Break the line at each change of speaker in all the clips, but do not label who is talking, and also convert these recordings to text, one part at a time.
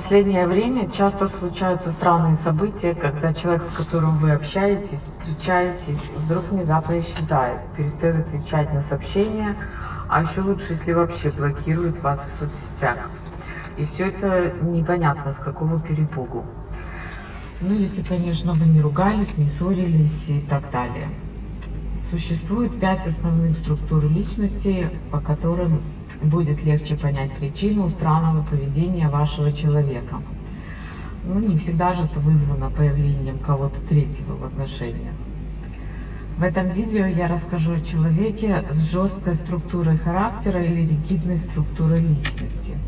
последнее время часто случаются странные события, когда человек, с которым вы общаетесь, встречаетесь, вдруг внезапно исчезает, перестает отвечать на сообщения, а еще лучше, если вообще блокирует вас в соцсетях. И все это непонятно, с какого перепугу. Ну, если, конечно, вы не ругались, не ссорились и так далее. Существует пять основных структур личности, по которым будет легче понять причину странного поведения вашего человека. Ну, не всегда же это вызвано появлением кого-то третьего в отношениях. В этом видео я расскажу о человеке с жесткой структурой характера или ригидной структурой личности.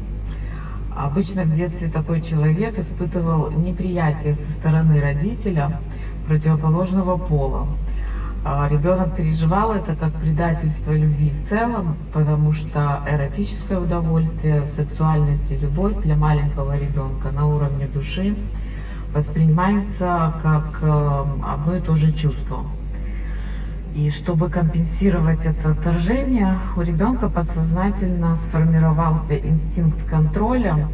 Обычно в детстве такой человек испытывал неприятие со стороны родителя противоположного пола, а ребенок переживал это как предательство любви в целом, потому что эротическое удовольствие, сексуальность и любовь для маленького ребенка на уровне души воспринимается как э, одно и то же чувство. И чтобы компенсировать это отторжение, у ребенка подсознательно сформировался инстинкт контроля,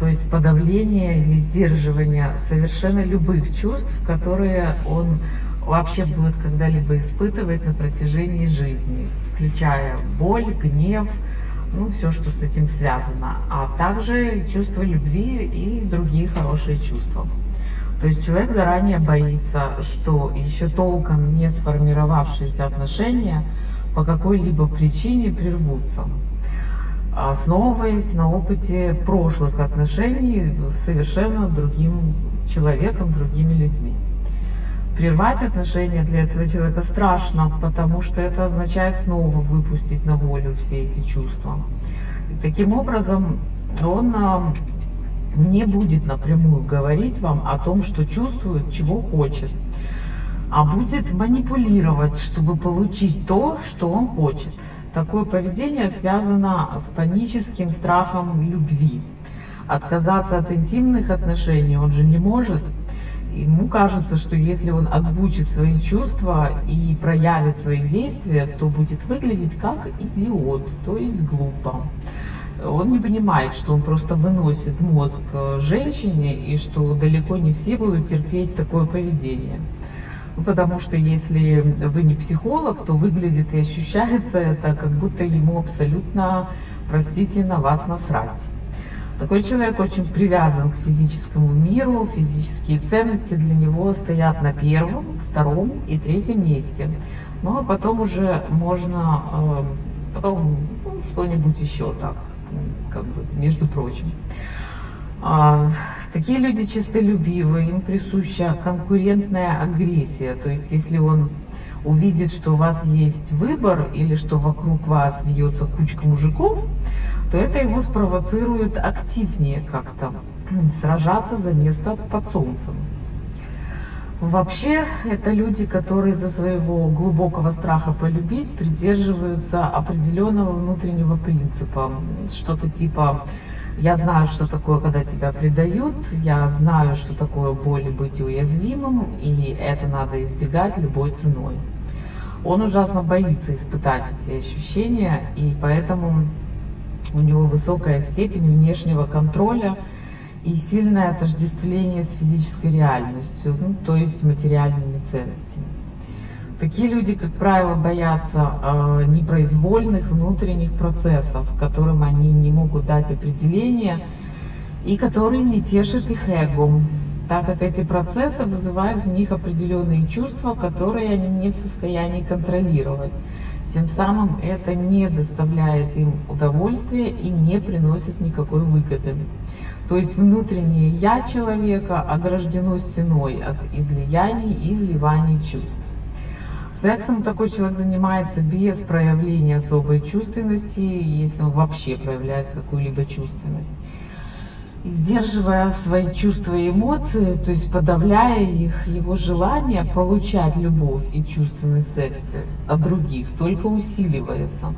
то есть подавление или сдерживание совершенно любых чувств, которые он вообще будет когда-либо испытывать на протяжении жизни, включая боль, гнев, ну, все, что с этим связано, а также чувство любви и другие хорошие чувства. То есть человек заранее боится, что еще толком не сформировавшиеся отношения по какой-либо причине прервутся, основываясь на опыте прошлых отношений с совершенно другим человеком, другими людьми. Прервать отношения для этого человека страшно, потому что это означает снова выпустить на волю все эти чувства. И таким образом, он а, не будет напрямую говорить вам о том, что чувствует, чего хочет, а будет манипулировать, чтобы получить то, что он хочет. Такое поведение связано с паническим страхом любви. Отказаться от интимных отношений он же не может, Ему кажется, что если он озвучит свои чувства и проявит свои действия, то будет выглядеть как идиот, то есть глупо. Он не понимает, что он просто выносит мозг э, женщине и что далеко не все будут терпеть такое поведение. Потому что если вы не психолог, то выглядит и ощущается это, как будто ему абсолютно, простите, на вас насрать. Такой человек очень привязан к физическому миру, физические ценности для него стоят на первом, втором и третьем месте. Ну а потом уже можно, э, потом ну, что-нибудь еще так, как бы, между прочим. А, такие люди чистолюбивые, им присуща конкурентная агрессия. То есть если он увидит, что у вас есть выбор или что вокруг вас вьется кучка мужиков, то это его спровоцирует активнее как-то сражаться за место под солнцем. Вообще, это люди, которые за своего глубокого страха полюбить придерживаются определенного внутреннего принципа. Что-то типа «я знаю, что такое, когда тебя предают», «я знаю, что такое боль и быть уязвимым», и это надо избегать любой ценой. Он ужасно боится испытать эти ощущения, и поэтому у него высокая степень внешнего контроля и сильное отождествление с физической реальностью, ну, то есть материальными ценностями. Такие люди, как правило, боятся э, непроизвольных внутренних процессов, которым они не могут дать определение и которые не тешат их эго, так как эти процессы вызывают в них определенные чувства, которые они не в состоянии контролировать. Тем самым это не доставляет им удовольствия и не приносит никакой выгоды. То есть внутреннее «я» человека ограждено стеной от излияний и вливаний чувств. Сексом такой человек занимается без проявления особой чувственности, если он вообще проявляет какую-либо чувственность сдерживая свои чувства и эмоции, то есть подавляя их, его желание получать любовь и чувственный секс от других только усиливается.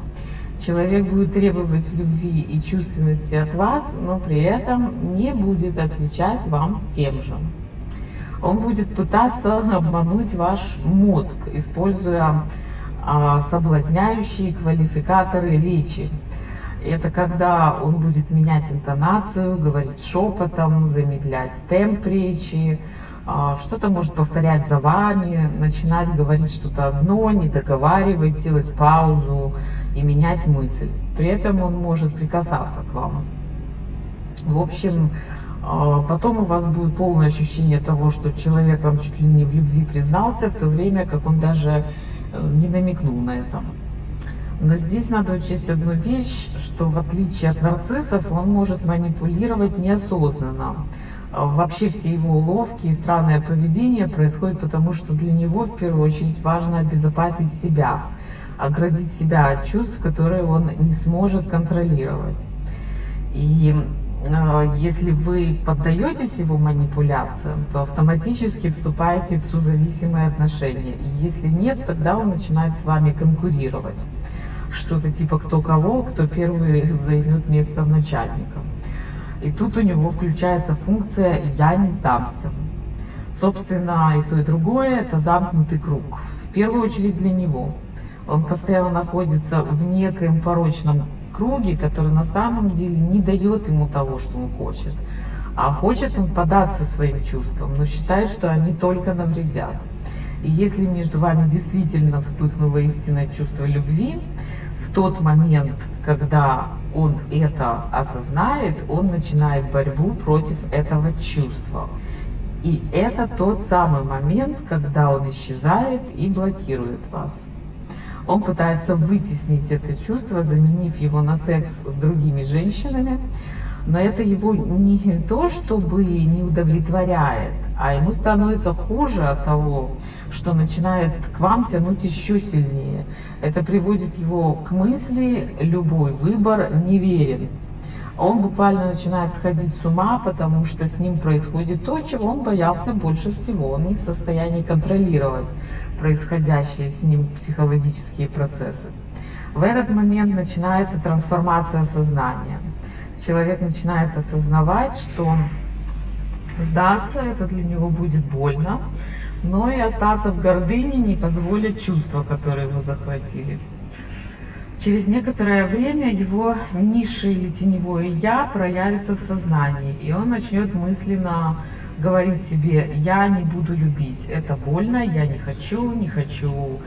Человек будет требовать любви и чувственности от вас, но при этом не будет отвечать вам тем же. Он будет пытаться обмануть ваш мозг, используя а, соблазняющие квалификаторы речи, Это когда он будет менять интонацию, говорить шепотом, замедлять темп речи, а, что-то может повторять за вами, начинать говорить что-то одно, не договаривать, делать паузу и менять мысль. При этом он может прикасаться к вам. В общем, а, потом у вас будет полное ощущение того, что человек вам чуть ли не в любви признался, в то время как он даже э, не намекнул на это. Но здесь надо учесть одну вещь, что в отличие от нарциссов, он может манипулировать неосознанно. А, вообще все его уловки и странное поведение происходит потому, что для него в первую очередь важно обезопасить себя, оградить себя от чувств, которые он не сможет контролировать. И а, если вы поддаетесь его манипуляциям, то автоматически вступаете в созависимые отношения. И если нет, тогда он начинает с вами конкурировать. Что-то типа кто кого, кто первый займет место начальника. И тут у него включается функция «я не сдамся». Собственно, и то, и другое – это замкнутый круг. В первую очередь для него. Он постоянно находится в некоем порочном круге, который на самом деле не дает ему того, что он хочет. А хочет он податься своим чувствам, но считает, что они только навредят. И если между вами действительно вспыхнуло истинное чувство любви, в тот момент, когда он это осознает, он начинает борьбу против этого чувства. И это тот самый момент, когда он исчезает и блокирует вас. Он пытается вытеснить это чувство, заменив его на секс с другими женщинами. Но это его не то, чтобы не удовлетворяет, а ему становится хуже от того, что начинает к вам тянуть еще сильнее. Это приводит его к мысли, любой выбор неверен. Он буквально начинает сходить с ума, потому что с ним происходит то, чего он боялся больше всего. Он не в состоянии контролировать происходящие с ним психологические процессы. В этот момент начинается трансформация сознания. Человек начинает осознавать, что сдаться это для него будет больно, но и остаться в гордыне не позволит чувства, которые его захватили. Через некоторое время его низшее или теневое «я» проявится в сознании, и он начнет мысленно говорить себе, я не буду любить, это больно, я не хочу, не хочу,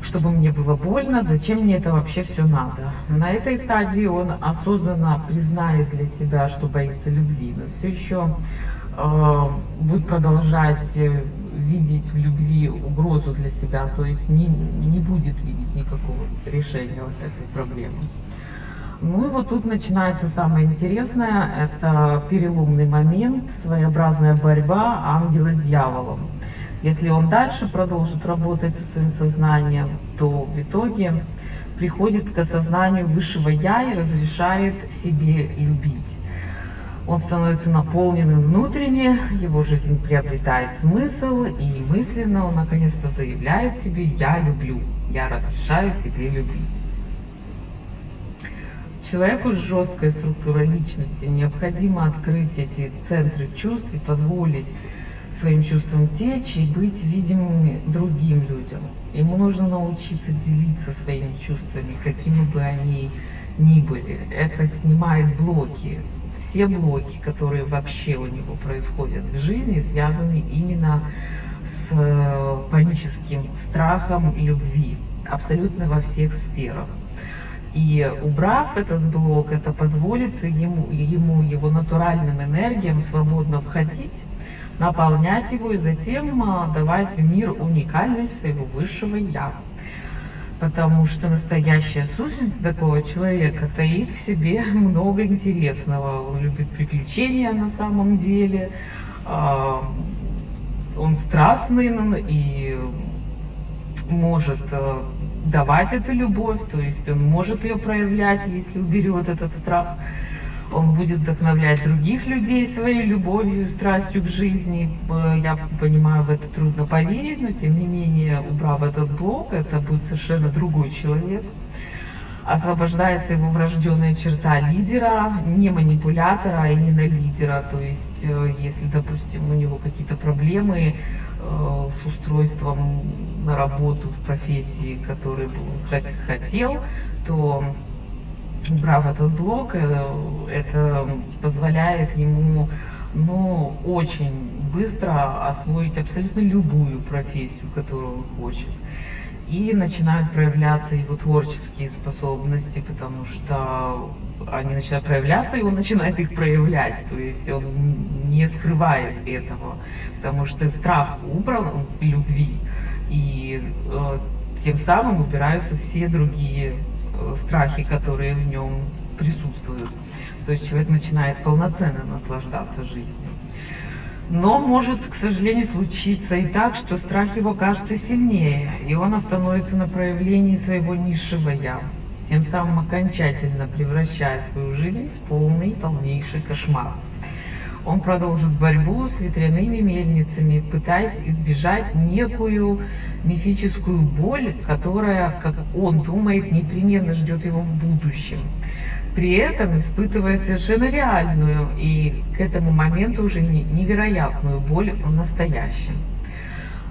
чтобы мне было больно, зачем мне это вообще все надо. На этой стадии он осознанно признает для себя, что боится любви, но все еще э, будет продолжать видеть в любви угрозу для себя, то есть не, не будет видеть никакого решения этой проблемы. Ну и вот тут начинается самое интересное, это переломный момент, своеобразная борьба ангела с дьяволом. Если он дальше продолжит работать со своим сознанием, то в итоге приходит к осознанию высшего Я и разрешает себе любить. Он становится наполненным внутренне, его жизнь приобретает смысл, и мысленно он наконец-то заявляет себе «я люблю», «я разрешаю себе любить». Человеку с жесткой структурой личности необходимо открыть эти центры чувств и позволить своим чувствам течь и быть видимыми другим людям. Ему нужно научиться делиться своими чувствами, какими бы они ни были. Это снимает блоки. Все блоки, которые вообще у него происходят в жизни, связаны именно с э, паническим страхом любви, абсолютно во всех сферах. И убрав этот блок, это позволит ему, ему его натуральным энергиям свободно входить, наполнять его и затем а, давать в мир уникальность своего высшего Я. Потому что настоящая сущность такого человека таит в себе много интересного. Он любит приключения на самом деле, а, он страстный и может а, давать эту любовь, то есть он может ее проявлять, если уберет этот страх. Он будет вдохновлять других людей своей любовью, страстью к жизни. Я понимаю, в это трудно поверить, но тем не менее, убрав этот блок, это будет совершенно другой человек. Освобождается его врожденная черта лидера, не манипулятора, а именно лидера. То есть, э, если, допустим, у него какие-то проблемы, Э, с устройством на работу в профессии, который хотел, то убрав этот блок, э, это позволяет ему ну, очень быстро освоить абсолютно любую профессию, которую он хочет. И начинают проявляться его творческие способности, потому что они начинают проявляться, и он начинает их проявлять. То есть он не скрывает этого, потому что страх убран любви, и э, тем самым убираются все другие страхи, которые в нем присутствуют. То есть человек начинает полноценно наслаждаться жизнью. Но может, к сожалению, случиться и так, что страх его кажется сильнее, и он остановится на проявлении своего низшего «я», тем самым окончательно превращая свою жизнь в полный, полнейший кошмар. Он продолжит борьбу с ветряными мельницами, пытаясь избежать некую мифическую боль, которая, как он думает, непременно ждет его в будущем при этом испытывая совершенно реальную и к этому моменту уже невероятную боль в настоящем.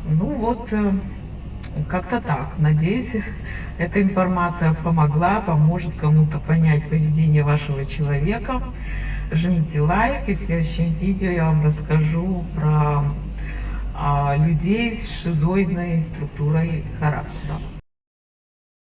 Ну вот, э, как-то так. Надеюсь, эта информация помогла, поможет кому-то понять поведение вашего человека. Жмите лайк, и в следующем видео я вам расскажу про а, людей с шизоидной структурой характера.